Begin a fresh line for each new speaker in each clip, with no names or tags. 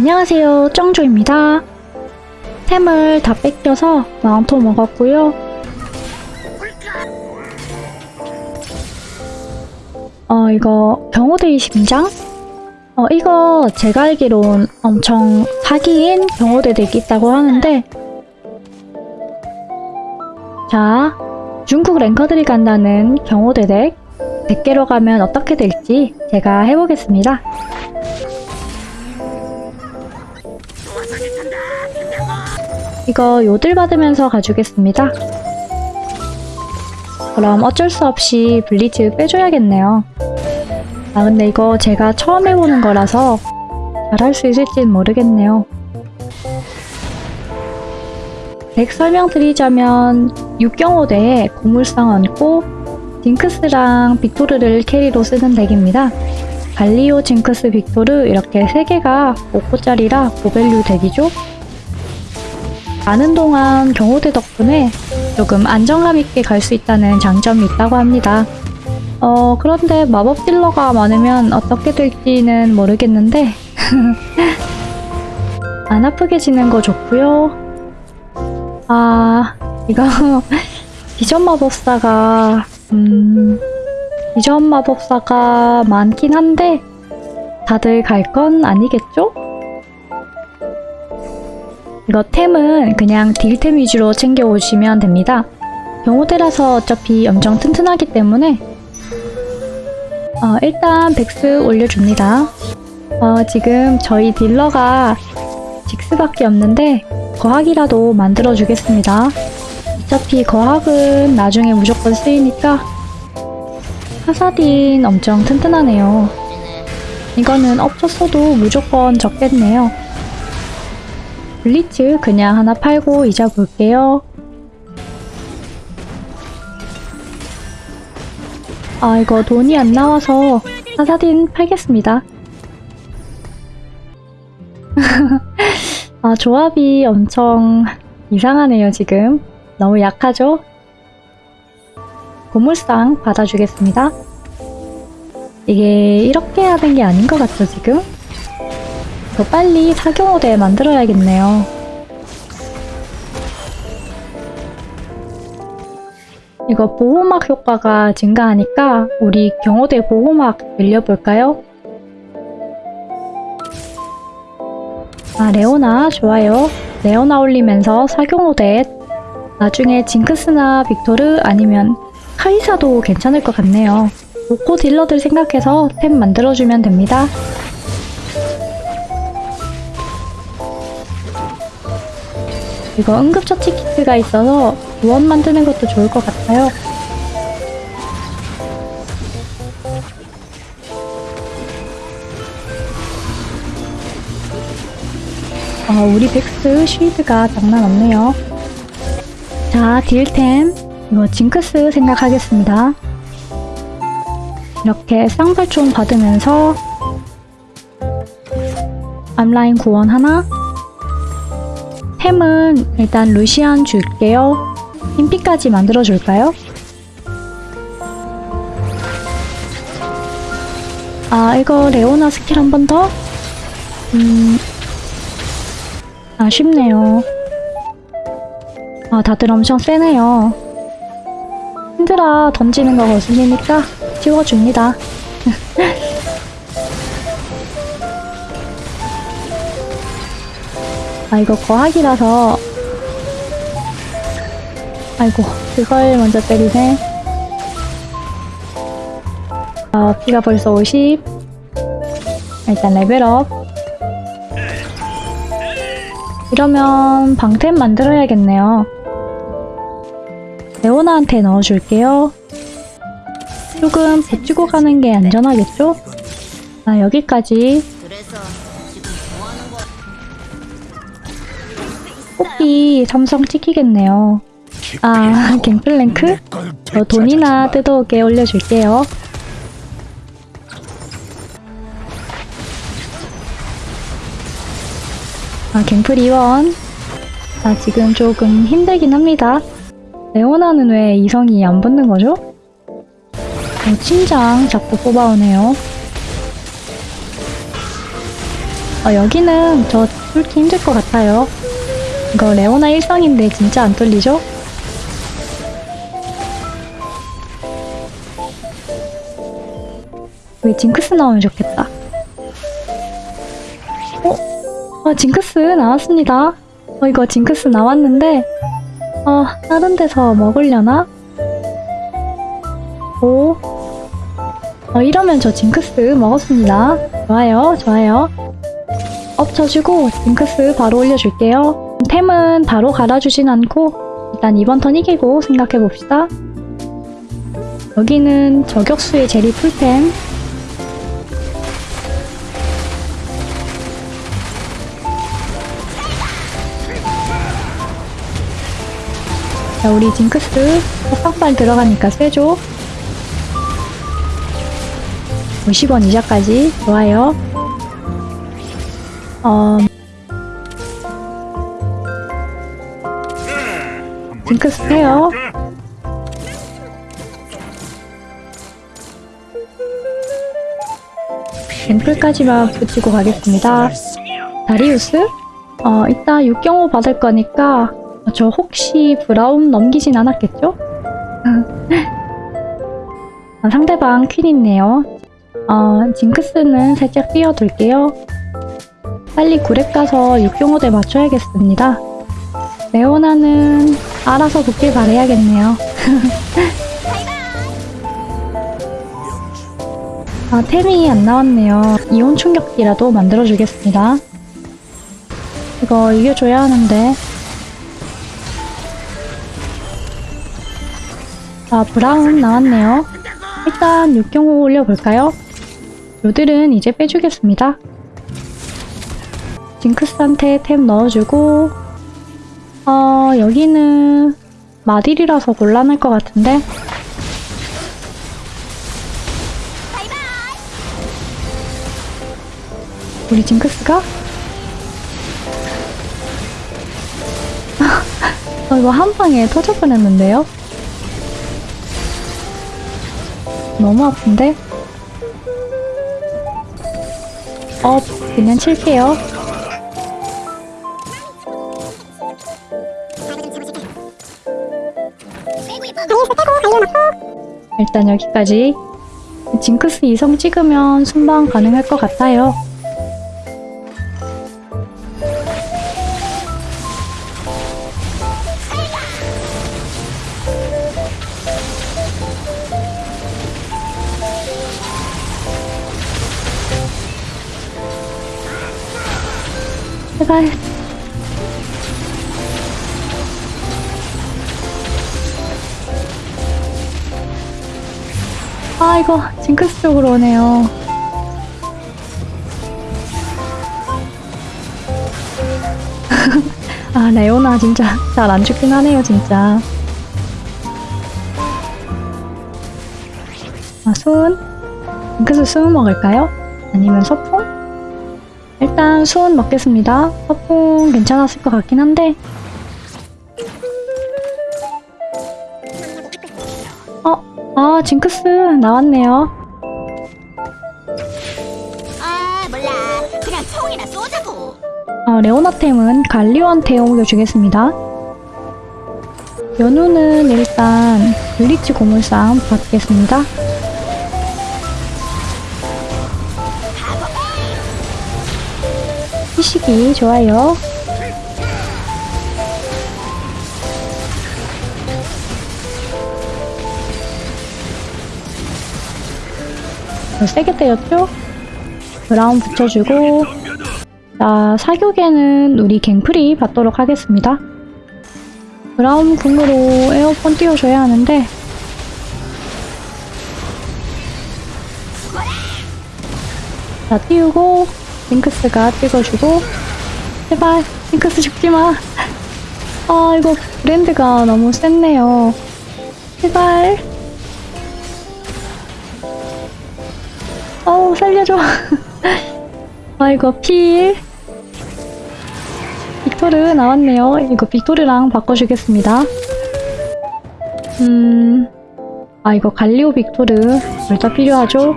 안녕하세요, 쩡조입니다. 템을 다 뺏겨서 마운토 먹었고요. 어, 이거 경호대의 심장? 어, 이거 제가 알기론 엄청 사기인 경호대 덱이 있다고 하는데 자, 중국 랭커들이 간다는 경호대 덱 100개로 가면 어떻게 될지 제가 해보겠습니다. 이거 요들 받으면서 가주겠습니다. 그럼 어쩔 수 없이 블리츠 빼줘야겠네요. 아 근데 이거 제가 처음 해보는 거라서 잘할 수 있을진 모르겠네요. 덱 설명드리자면 6경호대에 고물상 얹고 징크스랑 빅토르를 carry로 쓰는 덱입니다. 갈리오, 징크스, 빅토르 이렇게 3개가 5코짜리라 고value 덱이죠. 가는 동안 경호대 덕분에 조금 안정감 있게 갈 수 있다는 장점이 있다고 합니다. 어, 그런데 마법 딜러가 많으면 어떻게 될지는 모르겠는데 안 아프게 지는 거 좋고요. 아, 이거 비전 마법사가 음, 비전 마법사가 많긴 한데 다들 갈 건 아니겠죠? 이거 템은 그냥 딜템 위주로 챙겨 오시면 됩니다. 경호대라서 어차피 엄청 튼튼하기 때문에 어, 일단 백스 올려줍니다. 어, 지금 저희 딜러가 직스밖에 없는데 거학이라도 만들어주겠습니다. 어차피 거학은 나중에 무조건 쓰이니까 카사딘 엄청 튼튼하네요. 이거는 없었어도 무조건 적겠네요. 블리츠 그냥 하나 팔고 잊어볼게요. 아 이거 돈이 안 나와서 카사딘 팔겠습니다. 아 조합이 엄청 이상하네요 지금. 너무 약하죠? 고물상 받아주겠습니다. 이게 이렇게 하는 게 아닌 것 같죠 지금? 더 빨리 사경호대 만들어야겠네요. 이거 보호막 효과가 증가하니까 우리 경호대 보호막 늘려볼까요? 아 레오나 좋아요. 레오나 올리면서 사경호대 나중에 징크스나 빅토르 아니면 카이사도 괜찮을 것 같네요. 로코 딜러들 생각해서 템 만들어주면 됩니다. 이거 응급처치 키트가 있어서 무원 만드는 것도 좋을 것 같아요. 아, 우리 백스 쉴드가 장난 없네요. 자, 딜템. 이거 징크스 생각하겠습니다. 이렇게 쌍발총 받으면서 암라인 구원 하나 템은 일단 루시안 줄게요. 인피까지 만들어줄까요? 아 이거 레오나 스킬 한 번 더? 음... 아쉽네요. 아 다들 엄청 세네요. 힘들어 던지는 거 거슬리니까 지워줍니다. 아 이거 거학이라서. 아이고 그걸 먼저 때리네. 어, 피가 벌써 50 일단 레벨업. 이러면 방템 만들어야겠네요. 레오나한테 넣어줄게요. 조금 배치고 가는 게 안전하겠죠? 아 여기까지 뽑기 삼성 찍히겠네요. 아, 갱플랭크? 저 돈이나 뜯어오게 올려줄게요. 아, 갱플 이원. 아, 지금 조금 힘들긴 합니다. 레오나는 왜 이성이 안 붙는 거죠? 어, 침장 자꾸 뽑아오네요. 어, 여기는 저 뚫기 힘들 것 같아요. 이거 레오나 일성인데 진짜 안 뚫리죠? 왜 징크스 나오면 좋겠다. 어? 어, 징크스 나왔습니다. 어, 이거 징크스 나왔는데, 어, 다른 데서 먹으려나? 오. 어, 이러면 저 징크스 먹었습니다. 좋아요, 좋아요. up 쳐주고 징크스 바로 올려줄게요. 템은 바로 갈아주진 않고 일단 이번 턴 이기고 생각해봅시다. 여기는 저격수의 제리 full템 자, 우리 징크스 빡빡발 들어가니까 세죠? 50원 이자까지 좋아요. 어, 징크스 해요. 앰플까지만 붙이고 가겠습니다. 다리우스? 어, 이따 6경호 받을 거니까 저 혹시 브라운 넘기진 않았겠죠? 아, 상대방 퀸 있네요. 어, 징크스는 살짝 띄워둘게요. 빨리 구랩 가서 6경호대 맞춰야겠습니다. 레오나는 알아서 붙길 바래야겠네요. 아, 템이 안 나왔네요. 이온 충격기라도 만들어주겠습니다. 이거 이겨줘야 하는데. 아, 브라운 나왔네요. 일단 6경호 올려볼까요? 요들은 이제 빼주겠습니다. 징크스한테 템 넣어주고 어, 여기는 마딜이라서 곤란할 것 같은데 우리 징크스가? 어, 이거 한 방에 터질 뻔했는데요? 너무 아픈데? 어, 그냥 칠게요. 일단 여기까지. 징크스 2성 찍으면 순방 가능할 것 같아요. 아, 이거 징크스 쪽으로 오네요. 아, 레오나 진짜 잘 안 죽긴 하네요, 진짜. 아, 수은? 징크스 수은 먹을까요? 아니면 서풍? 일단 수은 먹겠습니다. 서풍 괜찮았을 것 같긴 한데 아 징크스 나왔네요.
아 몰라 그냥 총이나 쏘자고
어, 레오나템은 갈리오한테 옮겨주겠습니다. 연우는 일단 블리치 고물상 받겠습니다. 희식이 좋아요. 세게 때렸죠? 브라운 붙여주고 자, 사격에는 우리 갱플이 받도록 하겠습니다. 브라운 궁으로 에어폰 띄워줘야 하는데 자, 띄우고 징크스가 찍어주고 제발 징크스 죽지마 아 이거 브랜드가 너무 셌네요 제발 어우 살려줘. 아 이거 필. 빅토르 나왔네요. 이거 빅토르랑 바꿔주겠습니다. 음아 이거 갈리오 빅토르. 둘다 필요하죠?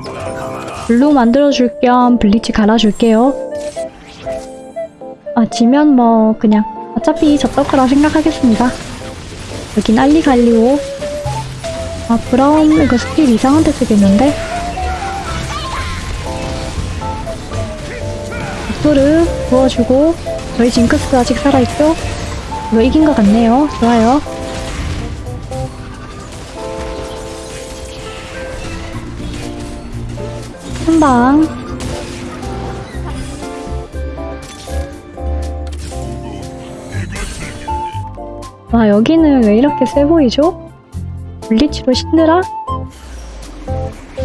블루 만들어줄 겸 블리치 갈아줄게요. 아, 지면 뭐, 그냥, 어차피 졌던 거라 생각하겠습니다. 여긴 알리갈리오. 아, 브라운, 이거 스킬 이상한 데 쓰겠는데? 빅토르 부어주고, 저희 징크스 아직 살아있죠? 이거 이긴 것 같네요. 좋아요. 한 방. 와, 여기는 왜 이렇게 세 보이죠? 블리치로 신드라?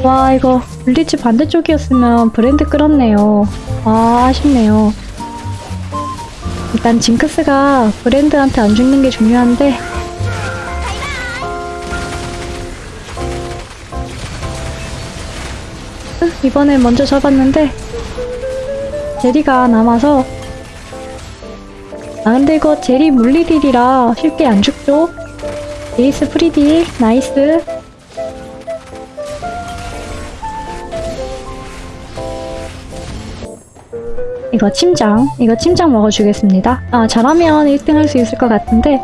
와, 이거 블리치 반대쪽이었으면 브랜드 끌었네요. 아, 아쉽네요. 일단 징크스가 브랜드한테 안 죽는 게 중요한데 으, 이번에 먼저 잡았는데 제리가 남아서 아 근데 이거 제리 물리딜이라 쉽게 안 죽죠? 에이스 프리딜 nice 이거 침장 이거 침장 먹어주겠습니다 아 잘하면 1등 할 수 있을 것 같은데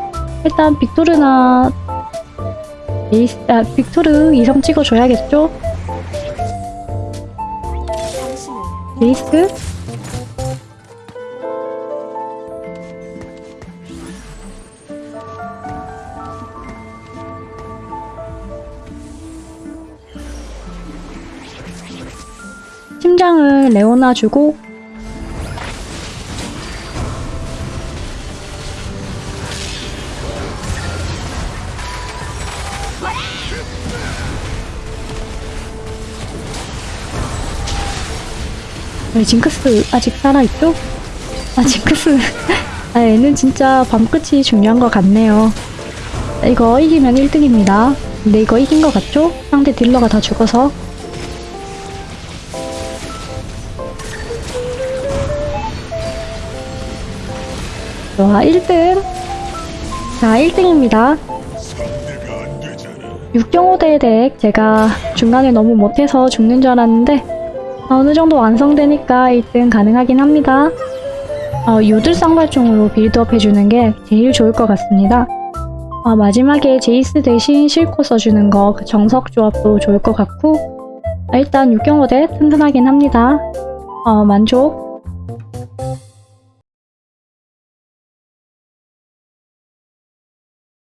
일단 빅토르나 에이스 아 빅토르 이성 찍어줘야겠죠? 에이스 심장을 레오나 주고 왜 징크스 아직 살아있죠? 아 징크스. 아 얘는 진짜 밤끝이 중요한 것 같네요. 이거 이기면 1등입니다. 근데 이거 이긴 것 같죠? 상대 딜러가 다 죽어서. 와 1등. 자 1등입니다. 육경호 대 덱. 제가 중간에 너무 못해서 죽는 줄 알았는데 아, 어느 정도 완성되니까 1등 가능하긴 합니다. 어, 유들 쌍발총으로 빌드업 해주는 게 제일 좋을 것 같습니다. 어, 마지막에 제이스 대신 실코 써주는 거, 그 정석 조합도 좋을 것 같고, 아, 일단 육경호대 튼튼하긴 합니다. 어, 만족.